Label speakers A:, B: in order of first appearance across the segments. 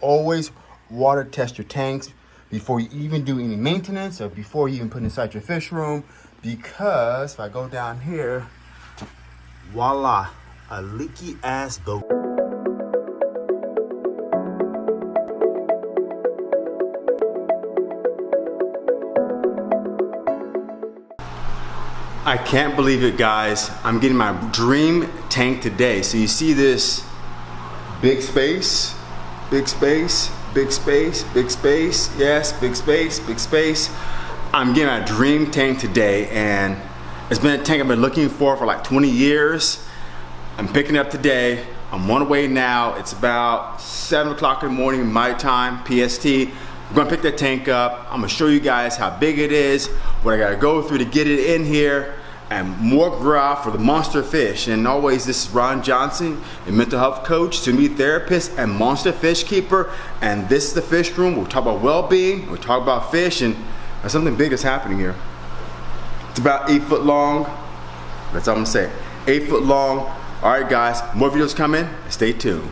A: always water test your tanks before you even do any maintenance or before you even put inside your fish room. Because if I go down here, voila, a leaky ass boat. I can't believe it guys. I'm getting my dream tank today. So you see this big space, big space, big space, big space, yes, big space, big space. I'm getting a dream tank today and it's been a tank I've been looking for for like 20 years. I'm picking it up today. I'm on the way now. It's about seven o'clock in the morning, my time, PST. I'm gonna pick that tank up. I'm gonna show you guys how big it is, what I gotta go through to get it in here and more graph for the monster fish. And always, this is Ron Johnson, a mental health coach, to me therapist, and monster fish keeper. And this is the fish room. We'll talk about well-being, we'll talk about fish, and something big is happening here. It's about eight foot long. That's all I'm gonna say. Eight foot long. All right, guys, more videos coming. Stay tuned.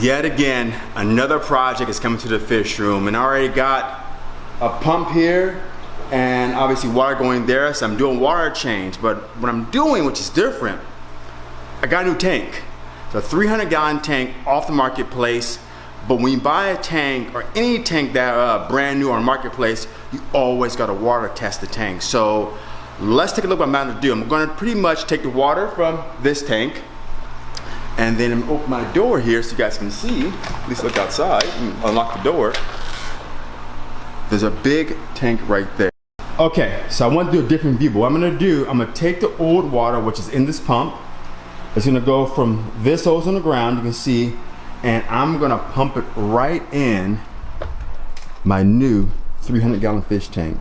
A: Yet again, another project is coming to the fish room and I already got a pump here and obviously water going there, so I'm doing water change. But what I'm doing, which is different, I got a new tank. It's a 300 gallon tank off the marketplace. But when you buy a tank or any tank that uh, brand new on marketplace, you always got to water test the tank. So let's take a look at what I'm about to do. I'm going to pretty much take the water from this tank and then open my door here so you guys can see, at least look outside, unlock the door. There's a big tank right there. Okay, so I want to do a different view, but what I'm gonna do, I'm gonna take the old water, which is in this pump. It's gonna go from this hose on the ground, you can see, and I'm gonna pump it right in my new 300 gallon fish tank.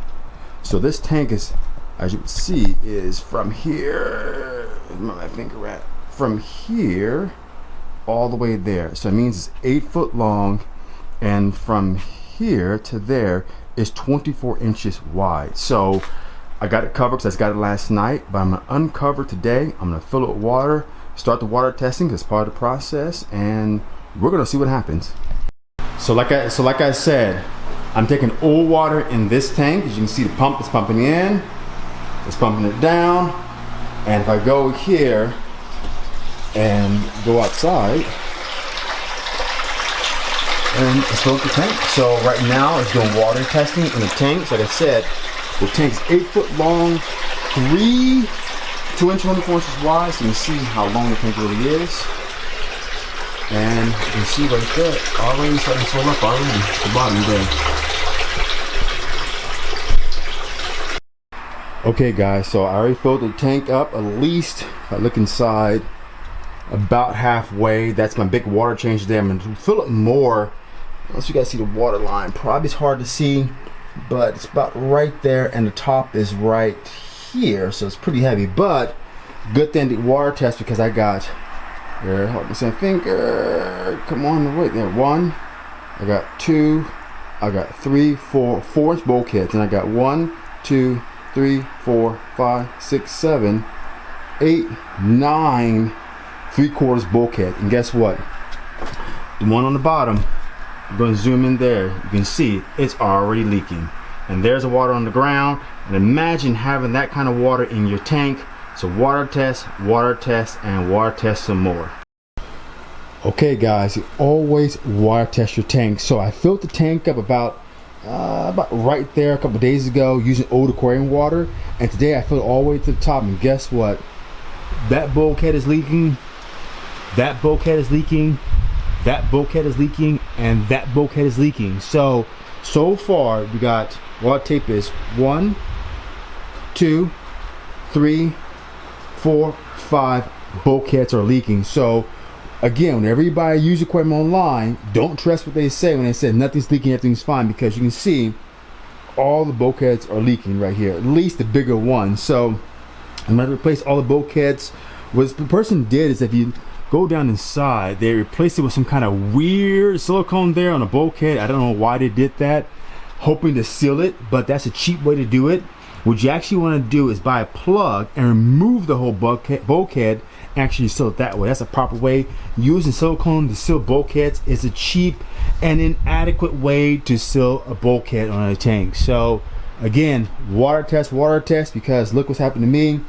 A: So this tank is, as you can see, is from here, where my finger at? From here all the way there. So it means it's eight foot long and from here to there is 24 inches wide. So I got it covered because I got it last night, but I'm gonna uncover today. I'm gonna fill it with water, start the water testing as part of the process, and we're gonna see what happens. So like I so like I said, I'm taking old water in this tank. As you can see, the pump is pumping in, it's pumping it down, and if I go here, and go outside and smoke the tank. So right now it's doing water testing in the tanks. Like I said, the tank's eight foot long, three, two inch, 24 inches wide. So you can see how long the tank really is. And you can see right there, already starting to fill up already, the bottom there. Okay guys, so I already filled the tank up at least, I look inside, about halfway. That's my big water change there. I'm gonna fill it more. Unless you guys see the water line, probably it's hard to see, but it's about right there and the top is right here. So it's pretty heavy, but good thing the water test because I got, here, hold me some finger, come on, wait there, one, I got two, I got three, four, four inch bulkheads, and I got one, two, three, four, five, six, seven, eight, nine three quarters bulkhead and guess what? The one on the bottom I'm to zoom in there you can see it's already leaking. And there's the water on the ground and imagine having that kind of water in your tank. So water test water test and water test some more. Okay guys you always water test your tank. So I filled the tank up about uh, about right there a couple days ago using old aquarium water. And today I filled all the way to the top and guess what? That bulkhead is leaking that bulkhead is leaking, that bulkhead is leaking, and that bulkhead is leaking. So, so far we got, what tape is one, two, three, four, five bulkheads are leaking. So again, whenever you buy a used equipment online, don't trust what they say when they say nothing's leaking, everything's fine, because you can see all the bulkheads are leaking right here, at least the bigger ones. So I'm gonna replace all the bulkheads. What the person did is if you go down inside, they replaced it with some kind of weird silicone there on a bulkhead. I don't know why they did that, hoping to seal it, but that's a cheap way to do it. What you actually want to do is buy a plug and remove the whole bulkhead, bulkhead actually seal it that way. That's a proper way. Using silicone to seal bulkheads is a cheap and inadequate way to seal a bulkhead on a tank. So again, water test, water test, because look what's happened to me.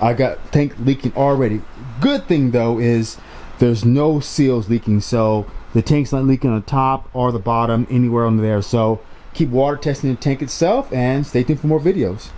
A: I got tank leaking already. Good thing though is there's no seals leaking, so the tank's not leaking on the top or the bottom, anywhere under there. So keep water testing the tank itself and stay tuned for more videos.